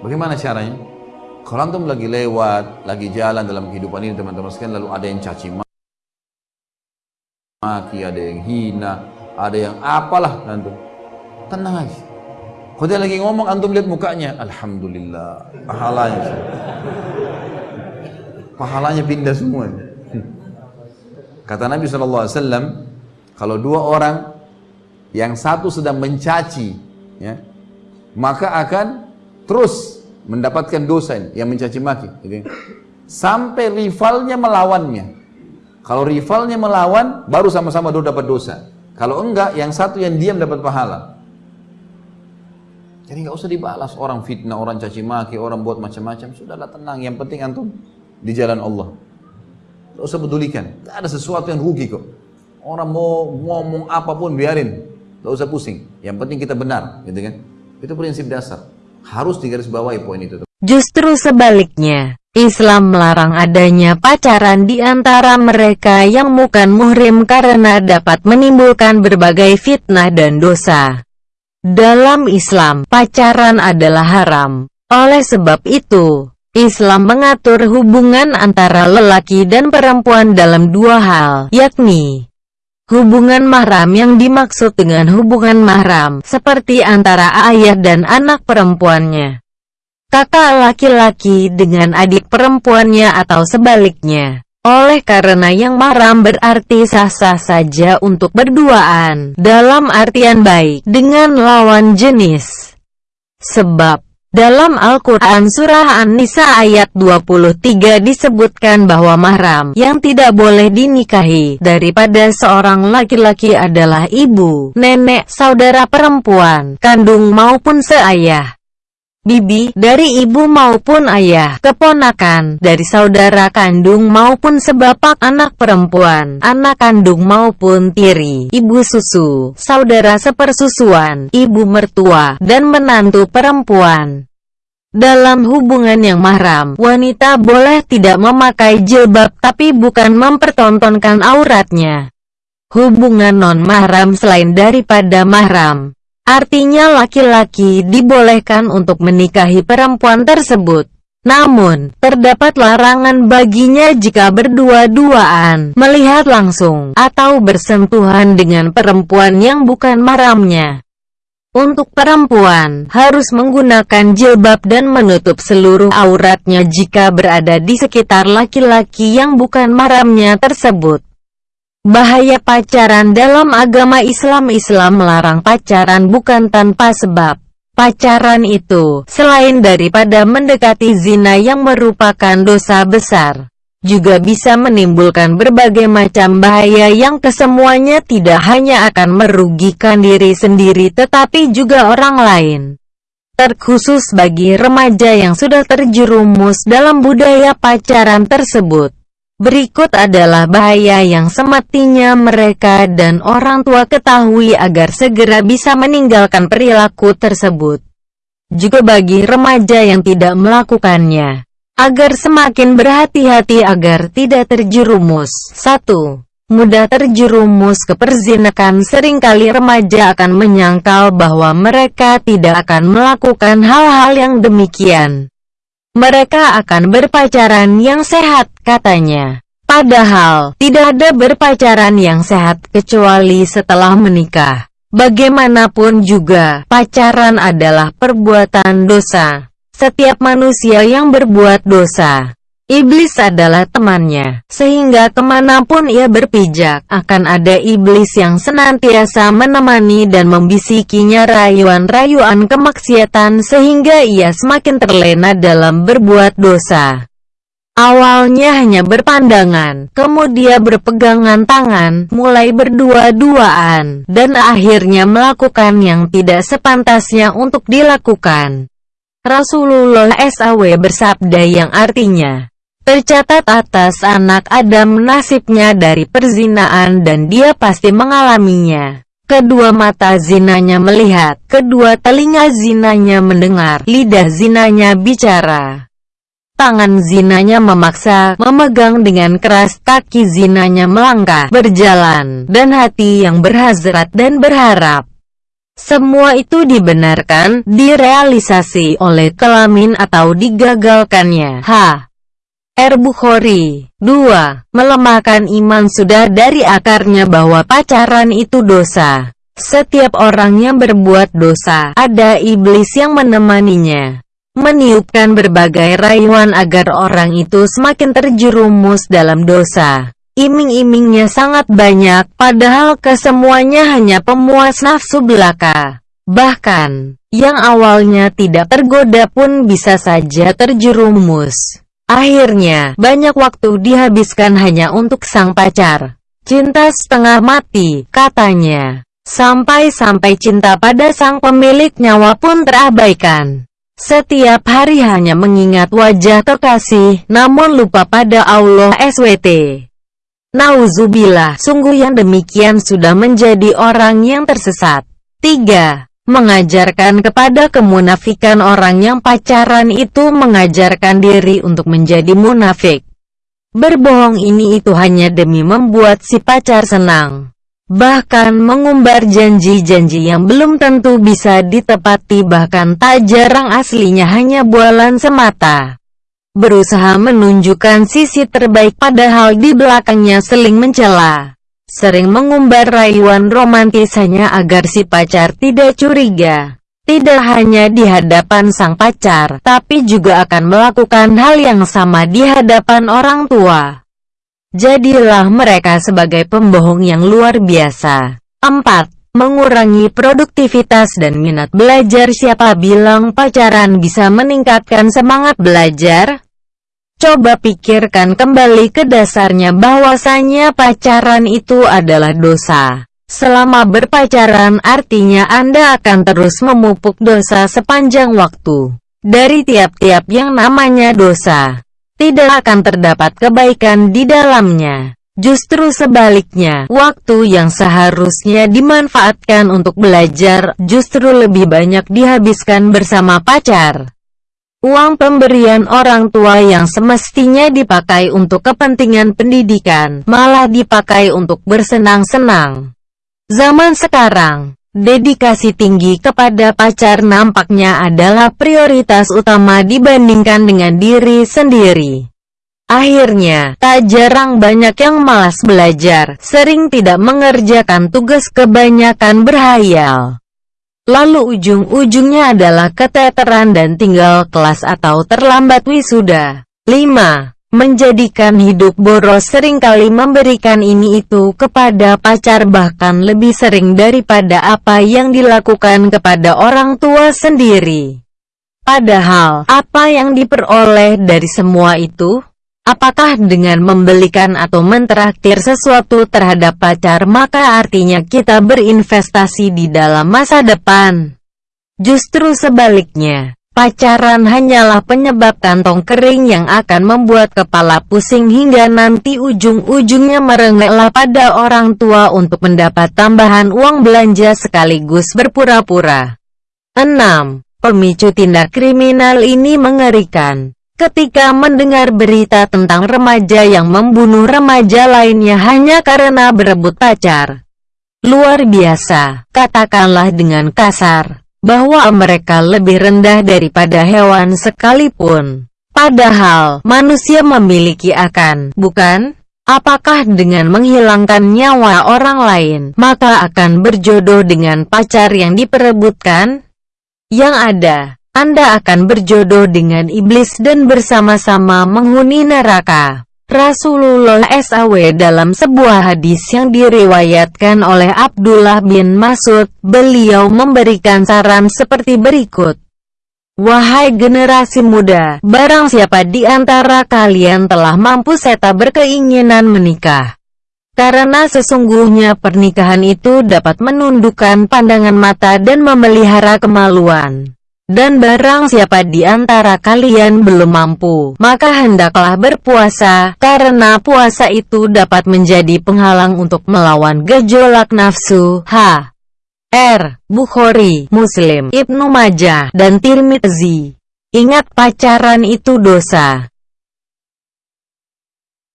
Bagaimana caranya? Kalau antum lagi lewat, lagi jalan dalam kehidupan ini teman-teman sekalian lalu ada yang caci maki, ada yang hina, ada yang apalah antum. Tenang aja. Kalau dia lagi ngomong antum lihat mukanya, alhamdulillah, pahalanya. Pahalanya pindah semua. Kata Nabi SAW, kalau dua orang yang satu sedang mencaci, ya, maka akan terus mendapatkan dosa ini, yang mencaci maki. Gitu. Sampai rivalnya melawannya. Kalau rivalnya melawan, baru sama-sama dua dapat dosa. Kalau enggak, yang satu yang diam dapat pahala. Jadi nggak usah dibalas orang fitnah, orang caci maki, orang buat macam-macam. Sudahlah tenang. Yang penting antum di jalan Allah. Tidak usah pedulikan. Tidak ada sesuatu yang rugi kok. Orang mau ngomong apa pun biarin. Tidak usah pusing. Yang penting kita benar, gitu kan? Itu prinsip dasar. Harus digarisbawahi poin itu. Justru sebaliknya, Islam melarang adanya pacaran di antara mereka yang bukan muhrim karena dapat menimbulkan berbagai fitnah dan dosa. Dalam Islam, pacaran adalah haram. Oleh sebab itu, Islam mengatur hubungan antara lelaki dan perempuan dalam dua hal, yakni Hubungan mahram yang dimaksud dengan hubungan mahram, seperti antara ayah dan anak perempuannya. Kakak laki-laki dengan adik perempuannya atau sebaliknya. Oleh karena yang mahram berarti sah-sah saja untuk berduaan, dalam artian baik, dengan lawan jenis. Sebab, dalam Al-Quran Surah An-Nisa ayat 23 disebutkan bahwa mahram yang tidak boleh dinikahi daripada seorang laki-laki adalah ibu, nenek, saudara perempuan, kandung maupun seayah. Bibi, dari ibu maupun ayah, keponakan, dari saudara kandung maupun sebapak anak perempuan, anak kandung maupun tiri, ibu susu, saudara sepersusuan, ibu mertua, dan menantu perempuan. Dalam hubungan yang mahram, wanita boleh tidak memakai jilbab tapi bukan mempertontonkan auratnya. Hubungan non-mahram selain daripada mahram, Artinya laki-laki dibolehkan untuk menikahi perempuan tersebut. Namun, terdapat larangan baginya jika berdua-duaan, melihat langsung, atau bersentuhan dengan perempuan yang bukan maramnya. Untuk perempuan, harus menggunakan jilbab dan menutup seluruh auratnya jika berada di sekitar laki-laki yang bukan maramnya tersebut. Bahaya pacaran dalam agama Islam Islam melarang pacaran bukan tanpa sebab. Pacaran itu, selain daripada mendekati zina yang merupakan dosa besar, juga bisa menimbulkan berbagai macam bahaya yang kesemuanya tidak hanya akan merugikan diri sendiri tetapi juga orang lain. Terkhusus bagi remaja yang sudah terjerumus dalam budaya pacaran tersebut. Berikut adalah bahaya yang semestinya mereka dan orang tua ketahui agar segera bisa meninggalkan perilaku tersebut. Juga bagi remaja yang tidak melakukannya, agar semakin berhati-hati agar tidak terjerumus. 1. Mudah terjerumus ke perzinakan sering kali remaja akan menyangkal bahwa mereka tidak akan melakukan hal-hal yang demikian. Mereka akan berpacaran yang sehat, katanya. Padahal, tidak ada berpacaran yang sehat kecuali setelah menikah. Bagaimanapun juga, pacaran adalah perbuatan dosa. Setiap manusia yang berbuat dosa, Iblis adalah temannya, sehingga ke mana pun ia berpijak, akan ada iblis yang senantiasa menemani dan membisikinya rayuan-rayuan kemaksiatan sehingga ia semakin terlena dalam berbuat dosa. Awalnya hanya berpandangan, kemudian berpegangan tangan, mulai berdua-duaan, dan akhirnya melakukan yang tidak sepantasnya untuk dilakukan. Rasulullah SAW bersabda yang artinya, Tercatat atas anak Adam nasibnya dari perzinaan dan dia pasti mengalaminya. Kedua mata zinanya melihat, kedua telinga zinanya mendengar, lidah zinanya bicara. Tangan zinanya memaksa, memegang dengan keras, kaki zinanya melangkah, berjalan, dan hati yang berhazrat dan berharap. Semua itu dibenarkan, direalisasi oleh kelamin atau digagalkannya. H. R. Bukhari 2. Melemahkan iman sudah dari akarnya bahwa pacaran itu dosa. Setiap orang yang berbuat dosa, ada iblis yang menemaninya. Meniupkan berbagai rayuan agar orang itu semakin terjerumus dalam dosa. Iming-imingnya sangat banyak, padahal kesemuanya hanya pemuas nafsu belaka. Bahkan, yang awalnya tidak tergoda pun bisa saja terjerumus. Akhirnya, banyak waktu dihabiskan hanya untuk sang pacar. Cinta setengah mati, katanya. Sampai-sampai cinta pada sang pemilik nyawa pun terabaikan. Setiap hari hanya mengingat wajah kekasih, namun lupa pada Allah SWT. Nauzubillah, sungguh yang demikian sudah menjadi orang yang tersesat. 3. Mengajarkan kepada kemunafikan orang yang pacaran itu mengajarkan diri untuk menjadi munafik. Berbohong ini itu hanya demi membuat si pacar senang. Bahkan mengumbar janji-janji yang belum tentu bisa ditepati bahkan tak jarang aslinya hanya bualan semata berusaha menunjukkan sisi terbaik padahal di belakangnya seling mencela. Sering mengumbar rayuan romantis hanya agar si pacar tidak curiga. Tidak hanya di hadapan sang pacar, tapi juga akan melakukan hal yang sama di hadapan orang tua. Jadilah mereka sebagai pembohong yang luar biasa. 4 mengurangi produktivitas dan minat belajar siapa bilang pacaran bisa meningkatkan semangat belajar? Coba pikirkan kembali ke dasarnya bahwasanya pacaran itu adalah dosa. Selama berpacaran artinya Anda akan terus memupuk dosa sepanjang waktu. Dari tiap-tiap yang namanya dosa, tidak akan terdapat kebaikan di dalamnya. Justru sebaliknya, waktu yang seharusnya dimanfaatkan untuk belajar, justru lebih banyak dihabiskan bersama pacar. Uang pemberian orang tua yang semestinya dipakai untuk kepentingan pendidikan, malah dipakai untuk bersenang-senang. Zaman sekarang, dedikasi tinggi kepada pacar nampaknya adalah prioritas utama dibandingkan dengan diri sendiri. Akhirnya, tak jarang banyak yang malas belajar, sering tidak mengerjakan tugas kebanyakan berhayal. Lalu ujung-ujungnya adalah keteteran dan tinggal kelas atau terlambat wisuda. 5. Menjadikan hidup boros sering kali memberikan ini itu kepada pacar bahkan lebih sering daripada apa yang dilakukan kepada orang tua sendiri. Padahal, apa yang diperoleh dari semua itu? Apakah dengan membelikan atau mentraktir sesuatu terhadap pacar maka artinya kita berinvestasi di dalam masa depan? Justru sebaliknya, pacaran hanyalah penyebab kantong kering yang akan membuat kepala pusing hingga nanti ujung-ujungnya merengeklah pada orang tua untuk mendapat tambahan uang belanja sekaligus berpura-pura. 6. Pemicu tindak kriminal ini mengerikan ketika mendengar berita tentang remaja yang membunuh remaja lainnya hanya karena berebut pacar. Luar biasa, katakanlah dengan kasar, bahwa mereka lebih rendah daripada hewan sekalipun. Padahal, manusia memiliki akan, bukan? Apakah dengan menghilangkan nyawa orang lain, maka akan berjodoh dengan pacar yang diperebutkan? Yang ada, anda akan berjodoh dengan iblis dan bersama-sama menghuni neraka. Rasulullah SAW dalam sebuah hadis yang diriwayatkan oleh Abdullah bin Masud, beliau memberikan saran seperti berikut. Wahai generasi muda, barang siapa di antara kalian telah mampu seta berkeinginan menikah. Karena sesungguhnya pernikahan itu dapat menundukkan pandangan mata dan memelihara kemaluan. Dan barang siapa di antara kalian belum mampu, maka hendaklah berpuasa, karena puasa itu dapat menjadi penghalang untuk melawan gejolak nafsu. H. R. Bukhari, Muslim, Ibnu Majah, dan Tirmidzi. Ingat pacaran itu dosa.